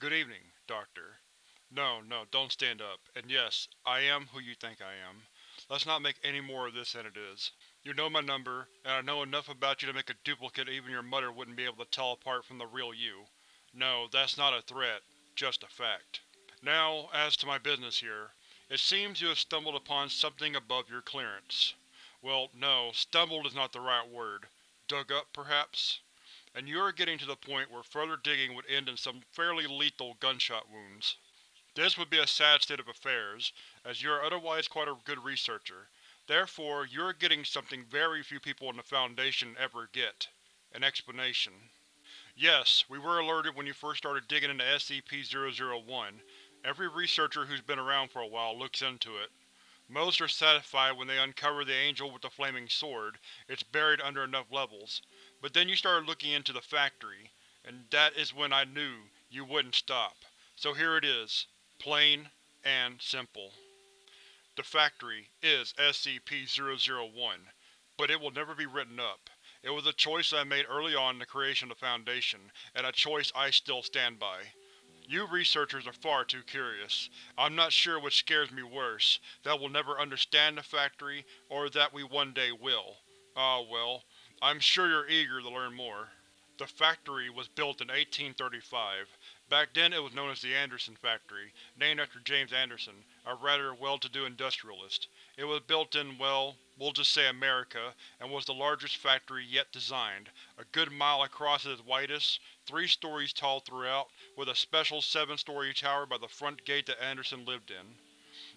Good evening, Doctor. No, no, don't stand up. And yes, I am who you think I am. Let's not make any more of this than it is. You know my number, and I know enough about you to make a duplicate even your mother wouldn't be able to tell apart from the real you. No, that's not a threat, just a fact. Now, as to my business here. It seems you have stumbled upon something above your clearance. Well, no, stumbled is not the right word. Dug up, perhaps? And you are getting to the point where further digging would end in some fairly lethal gunshot wounds. This would be a sad state of affairs, as you are otherwise quite a good researcher. Therefore, you are getting something very few people in the Foundation ever get. An explanation. Yes, we were alerted when you first started digging into SCP-001, Every researcher who's been around for a while looks into it. Most are satisfied when they uncover the Angel with the Flaming Sword, it's buried under enough levels. But then you started looking into the factory, and that is when I knew you wouldn't stop. So here it is. Plain and simple. The factory is SCP-001, but it will never be written up. It was a choice I made early on in the creation of the Foundation, and a choice I still stand by. You researchers are far too curious. I'm not sure which scares me worse, that we'll never understand the factory, or that we one day will. Ah well, I'm sure you're eager to learn more. The factory was built in 1835. Back then it was known as the Anderson Factory, named after James Anderson, a rather well-to-do industrialist. It was built in, well, we'll just say America, and was the largest factory yet designed, a good mile across at its widest, three stories tall throughout, with a special seven-story tower by the front gate that Anderson lived in.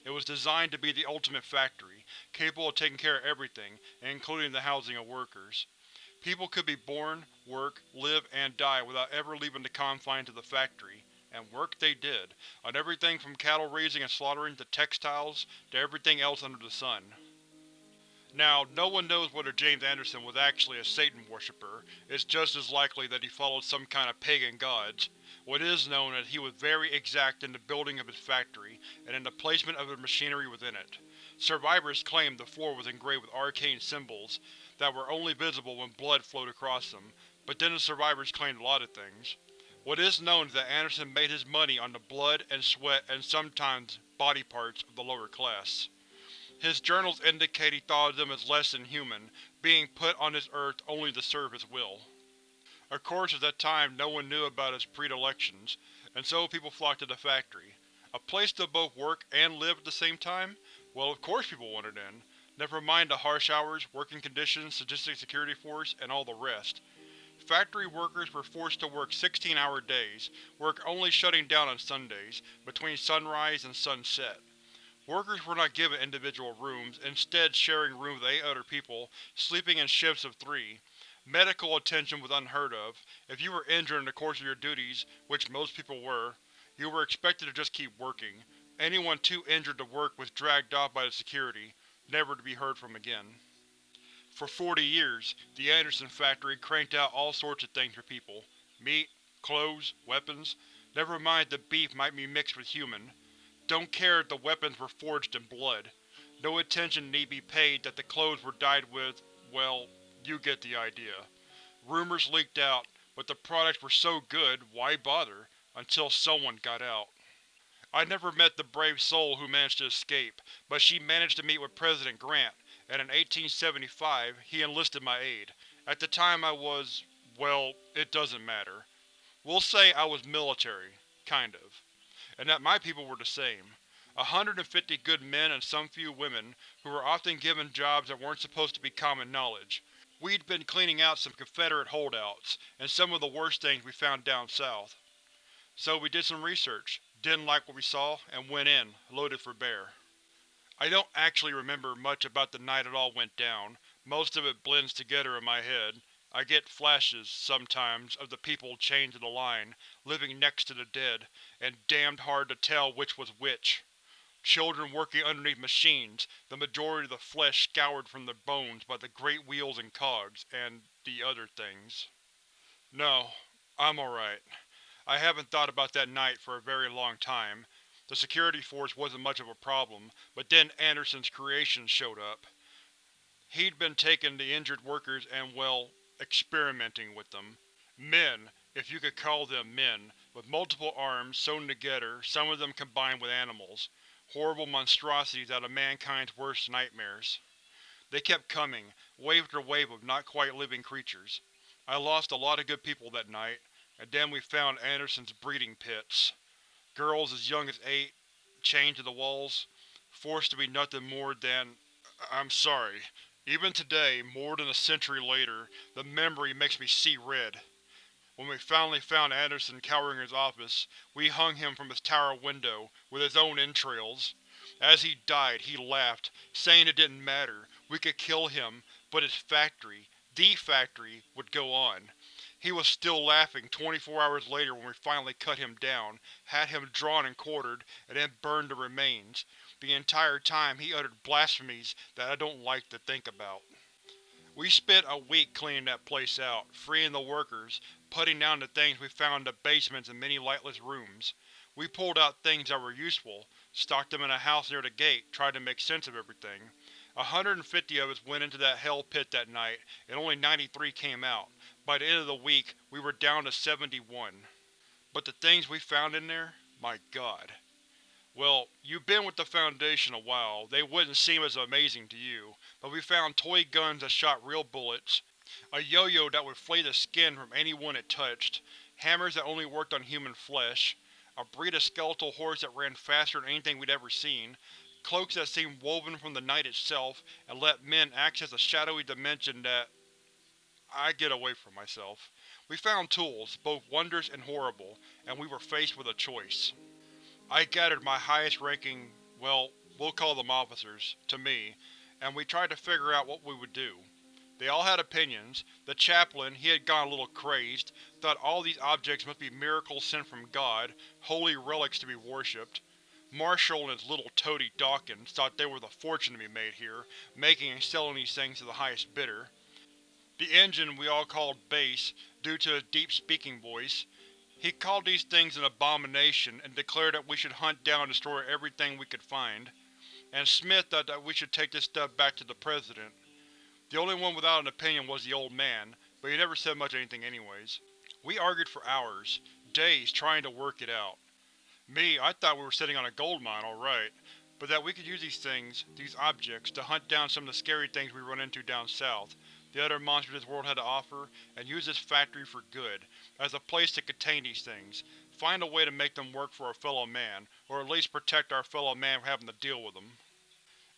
It was designed to be the ultimate factory, capable of taking care of everything, including the housing of workers. People could be born, work, live, and die without ever leaving the confines of the factory. And work they did, on everything from cattle raising and slaughtering to textiles, to everything else under the sun. Now, no one knows whether James Anderson was actually a Satan worshipper, it's just as likely that he followed some kind of pagan gods. What is known is he was very exact in the building of his factory, and in the placement of the machinery within it. Survivors claim the floor was engraved with arcane symbols, that were only visible when blood flowed across them, but then the survivors claimed a lot of things. What is known is that Anderson made his money on the blood and sweat and sometimes body parts of the lower class. His journals indicate he thought of them as less than human, being put on this earth only to serve his will. Of course at that time no one knew about his predilections, and so people flocked to the factory. A place to both work and live at the same time? Well of course people wanted in, Never mind the harsh hours, working conditions, sadistic security force, and all the rest. Factory workers were forced to work 16-hour days, work only shutting down on Sundays, between sunrise and sunset. Workers were not given individual rooms, instead sharing rooms with eight other people, sleeping in shifts of three. Medical attention was unheard of. If you were injured in the course of your duties, which most people were, you were expected to just keep working. Anyone too injured to work was dragged off by the security never to be heard from again. For 40 years, the Anderson factory cranked out all sorts of things for people. Meat, clothes, weapons. Never mind the beef might be mixed with human. Don't care if the weapons were forged in blood. No attention need be paid that the clothes were dyed with, well, you get the idea. Rumors leaked out, but the products were so good, why bother, until someone got out. I never met the brave soul who managed to escape, but she managed to meet with President Grant, and in 1875 he enlisted my aid. At the time I was… well, it doesn't matter. We'll say I was military. Kind of. And that my people were the same. A hundred and fifty good men and some few women, who were often given jobs that weren't supposed to be common knowledge. We'd been cleaning out some Confederate holdouts, and some of the worst things we found down south. So we did some research, didn't like what we saw, and went in, loaded for bear. I don't actually remember much about the night it all went down, most of it blends together in my head. I get flashes, sometimes, of the people chained to the line, living next to the dead, and damned hard to tell which was which. Children working underneath machines, the majority of the flesh scoured from their bones by the great wheels and cogs, and the other things. No, I'm alright. I haven't thought about that night for a very long time. The security force wasn't much of a problem, but then Anderson's creations showed up. He'd been taking the injured workers and, well, experimenting with them. Men, if you could call them men, with multiple arms sewn together, some of them combined with animals. Horrible monstrosities out of mankind's worst nightmares. They kept coming, wave after wave of not quite living creatures. I lost a lot of good people that night, and then we found Anderson's breeding pits. Girls as young as eight, chained to the walls, forced to be nothing more than… I'm sorry. Even today, more than a century later, the memory makes me see red. When we finally found Anderson cowering in his office, we hung him from his tower window, with his own entrails. As he died, he laughed, saying it didn't matter, we could kill him, but his factory, THE factory, would go on. He was still laughing 24 hours later when we finally cut him down, had him drawn and quartered, and then burned the remains. The entire time he uttered blasphemies that I don't like to think about. We spent a week cleaning that place out, freeing the workers, putting down the things we found in the basements and many lightless rooms. We pulled out things that were useful, stocked them in a house near the gate, tried to make sense of everything. A hundred and fifty of us went into that hell pit that night, and only 93 came out. By the end of the week, we were down to 71. But the things we found in there? My god. Well, you've been with the Foundation a while, they wouldn't seem as amazing to you, but we found toy guns that shot real bullets, a yo-yo that would flay the skin from anyone it touched, hammers that only worked on human flesh, a breed of skeletal horse that ran faster than anything we'd ever seen, cloaks that seemed woven from the night itself and let men access a shadowy dimension that… I get away from myself. We found tools, both wondrous and horrible, and we were faced with a choice. I gathered my highest ranking, well, we'll call them officers, to me, and we tried to figure out what we would do. They all had opinions. The chaplain, he had gone a little crazed, thought all these objects must be miracles sent from God, holy relics to be worshipped. Marshall and his little toady Dawkins thought they were the fortune to be made here, making and selling these things to the highest bidder. The engine we all called Bass, due to his deep speaking voice. He called these things an abomination and declared that we should hunt down and destroy everything we could find. And Smith thought that we should take this stuff back to the President. The only one without an opinion was the old man, but he never said much anything anyways. We argued for hours, days, trying to work it out. Me, I thought we were sitting on a gold mine, alright, but that we could use these things, these objects, to hunt down some of the scary things we run into down south, the other monsters this world had to offer, and use this factory for good, as a place to contain these things, find a way to make them work for our fellow man, or at least protect our fellow man from having to deal with them.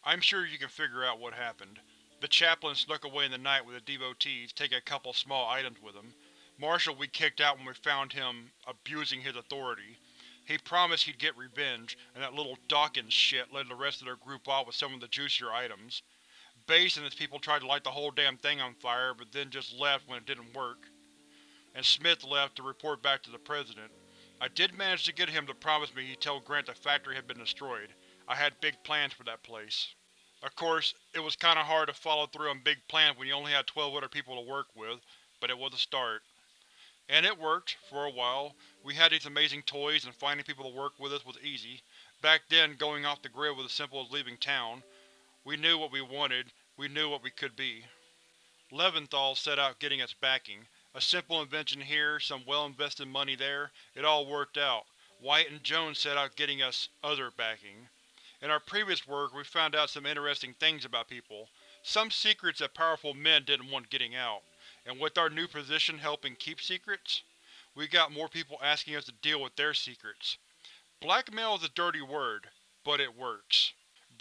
I'm sure you can figure out what happened. The chaplain snuck away in the night with the devotees, taking a couple small items with him. Marshall we kicked out when we found him abusing his authority. He promised he'd get revenge, and that little Dawkins shit led the rest of their group off with some of the juicier items. Bass and his people tried to light the whole damn thing on fire, but then just left when it didn't work. And Smith left to report back to the President. I did manage to get him to promise me he'd tell Grant the factory had been destroyed. I had big plans for that place. Of course, it was kinda hard to follow through on big plans when you only had 12 other people to work with, but it was a start. And it worked, for a while. We had these amazing toys and finding people to work with us was easy. Back then, going off the grid was as simple as leaving town. We knew what we wanted, we knew what we could be. Leventhal set out getting us backing. A simple invention here, some well-invested money there, it all worked out. White and Jones set out getting us other backing. In our previous work, we found out some interesting things about people. Some secrets that powerful men didn't want getting out. And with our new position helping keep secrets, we got more people asking us to deal with their secrets. Blackmail is a dirty word, but it works.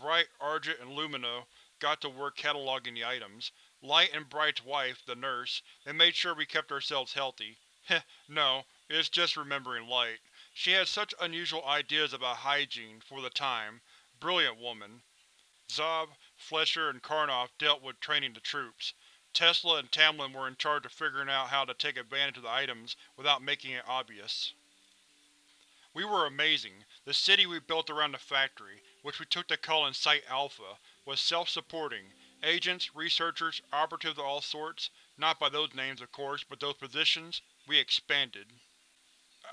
Bright, Argent, and Lumina got to work cataloging the items. Light and Bright's wife, the nurse, and made sure we kept ourselves healthy. Heh, no, it's just remembering Light. She had such unusual ideas about hygiene, for the time. Brilliant woman. Zob, Flesher, and Karnoff dealt with training the troops. Tesla and Tamlin were in charge of figuring out how to take advantage of the items without making it obvious. We were amazing. The city we built around the factory, which we took to call in Site Alpha, was self-supporting. Agents, researchers, operatives of all sorts, not by those names of course, but those positions, we expanded.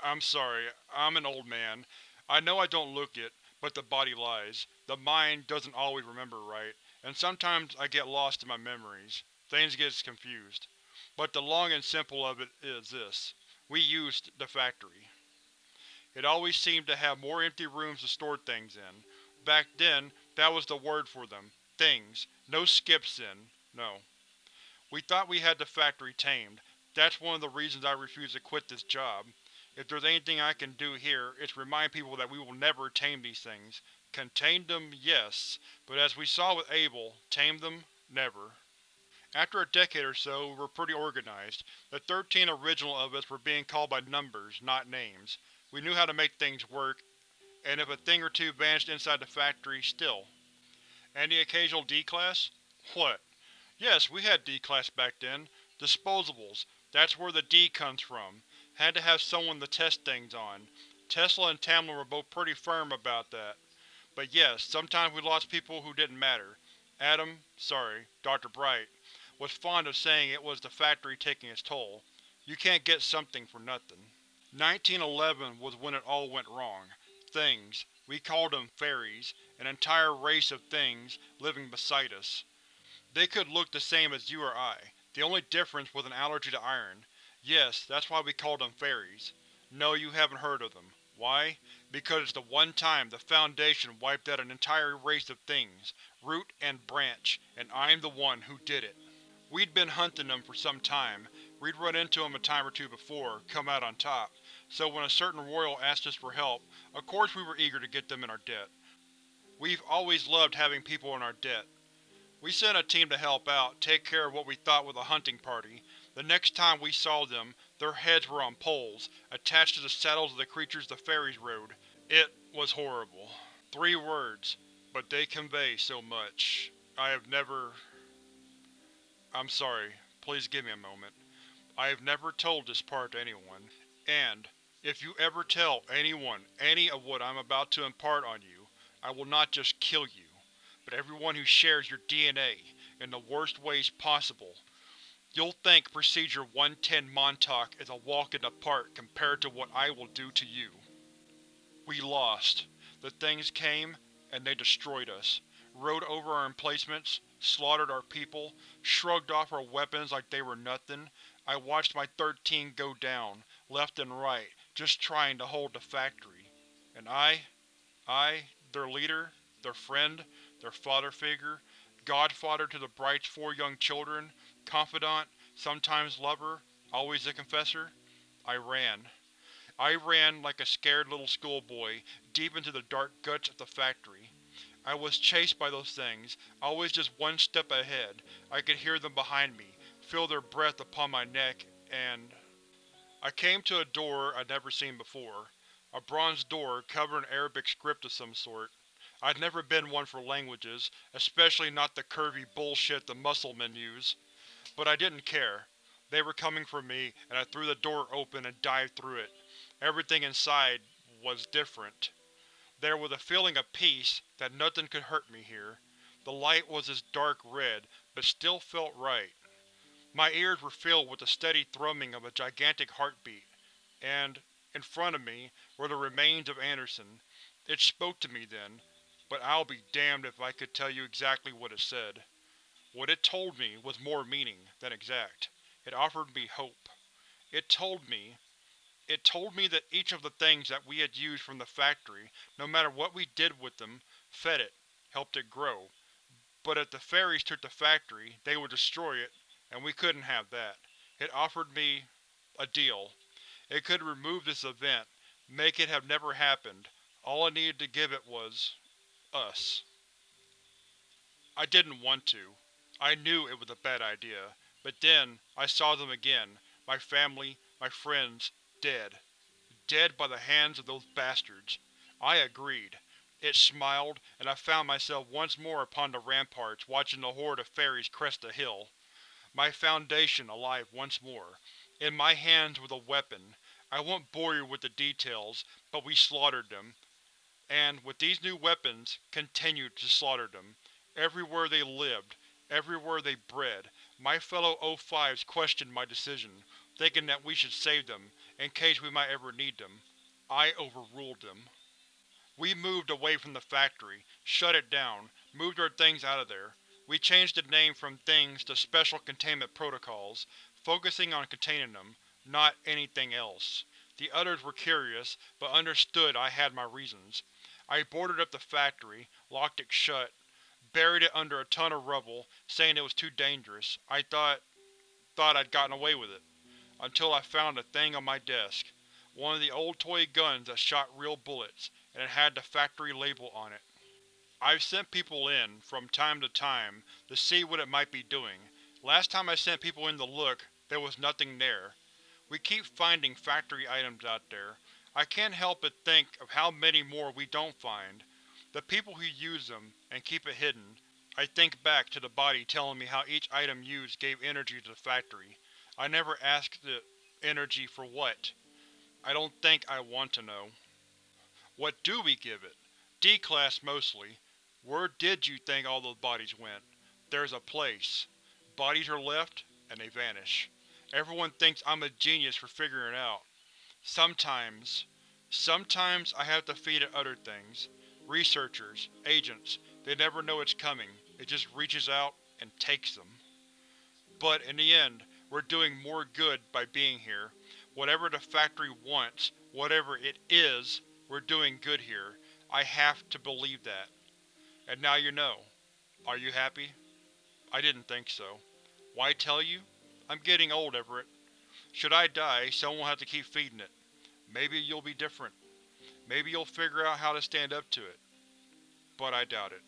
I'm sorry, I'm an old man. I know I don't look it, but the body lies. The mind doesn't always remember right, and sometimes I get lost in my memories. Things get confused. But the long and simple of it is this. We used the factory. It always seemed to have more empty rooms to store things in. Back then, that was the word for them. Things. No skips in. No. We thought we had the factory tamed. That's one of the reasons I refuse to quit this job. If there's anything I can do here, it's remind people that we will never tame these things. Contain them, yes, but as we saw with Abel, tame them, never. After a decade or so, we were pretty organized. The thirteen original of us were being called by numbers, not names. We knew how to make things work, and if a thing or two vanished inside the factory, still. And the occasional D-Class? What? Yes, we had D-Class back then. Disposables. That's where the D comes from. Had to have someone to test things on. Tesla and Tamlin were both pretty firm about that. But yes, sometimes we lost people who didn't matter. Adam, sorry, Dr. Bright, was fond of saying it was the factory taking its toll. You can't get something for nothing. 1911 was when it all went wrong. Things. We called them fairies, an entire race of things living beside us. They could look the same as you or I, the only difference was an allergy to iron. Yes, that's why we called them fairies. No, you haven't heard of them. Why? Because it's the one time the Foundation wiped out an entire race of things, root and branch, and I'm the one who did it. We'd been hunting them for some time. We'd run into them a time or two before, come out on top, so when a certain royal asked us for help, of course we were eager to get them in our debt. We've always loved having people in our debt. We sent a team to help out, take care of what we thought was a hunting party. The next time we saw them, their heads were on poles, attached to the saddles of the creatures the fairies rode. It was horrible. Three words, but they convey so much. I have never… I'm sorry, please give me a moment. I have never told this part to anyone, and, if you ever tell anyone any of what I'm about to impart on you, I will not just kill you, but everyone who shares your DNA, in the worst ways possible. You'll think Procedure 110 Montauk is a walk in the park compared to what I will do to you. We lost. The things came, and they destroyed us. Rode over our emplacements, slaughtered our people, shrugged off our weapons like they were nothing. I watched my thirteen go down, left and right, just trying to hold the factory. And I, I, their leader, their friend, their father figure, godfather to the Bright's four young children, confidant, sometimes lover, always the confessor, I ran. I ran like a scared little schoolboy, deep into the dark guts of the factory. I was chased by those things, always just one step ahead. I could hear them behind me, feel their breath upon my neck, and… I came to a door I'd never seen before. A bronze door, covered in Arabic script of some sort. I'd never been one for languages, especially not the curvy bullshit the Mussulmen use. But I didn't care. They were coming for me, and I threw the door open and dived through it. Everything inside was different. There was a feeling of peace, that nothing could hurt me here. The light was this dark red, but still felt right. My ears were filled with the steady thrumming of a gigantic heartbeat. And, in front of me, were the remains of Anderson. It spoke to me then, but I'll be damned if I could tell you exactly what it said. What it told me was more meaning than exact. It offered me hope. It told me it told me that each of the things that we had used from the factory, no matter what we did with them, fed it, helped it grow. But if the fairies took the factory, they would destroy it, and we couldn't have that. It offered me… a deal. It could remove this event, make it have never happened. All I needed to give it was… us. I didn't want to. I knew it was a bad idea. But then, I saw them again, my family, my friends, Dead. Dead by the hands of those bastards. I agreed. It smiled, and I found myself once more upon the ramparts watching the horde of fairies crest the hill. My Foundation alive once more. In my hands was a weapon. I won't bore you with the details, but we slaughtered them. And, with these new weapons, continued to slaughter them. Everywhere they lived, everywhere they bred, my fellow O5s questioned my decision, thinking that we should save them, in case we might ever need them. I overruled them. We moved away from the factory, shut it down, moved our things out of there. We changed the name from Things to Special Containment Protocols, focusing on containing them, not anything else. The others were curious, but understood I had my reasons. I boarded up the factory, locked it shut, buried it under a ton of rubble, saying it was too dangerous. I thought… thought I'd gotten away with it. Until I found a thing on my desk. One of the old toy guns that shot real bullets, and it had the factory label on it. I've sent people in, from time to time, to see what it might be doing. Last time I sent people in to look, there was nothing there. We keep finding factory items out there. I can't help but think of how many more we don't find. The people who use them, and keep it hidden. I think back to the body telling me how each item used gave energy to the factory. I never asked the energy for what. I don't think I want to know. What do we give it? D-Class mostly. Where did you think all those bodies went? There's a place. Bodies are left, and they vanish. Everyone thinks I'm a genius for figuring it out. Sometimes… sometimes I have to feed it other things. Researchers, agents, they never know it's coming, it just reaches out and takes them. But in the end, we're doing more good by being here. Whatever the factory wants, whatever it is, we're doing good here. I have to believe that. And now you know. Are you happy? I didn't think so. Why tell you? I'm getting old, Everett. Should I die, someone will have to keep feeding it. Maybe you'll be different. Maybe you'll figure out how to stand up to it. But I doubt it.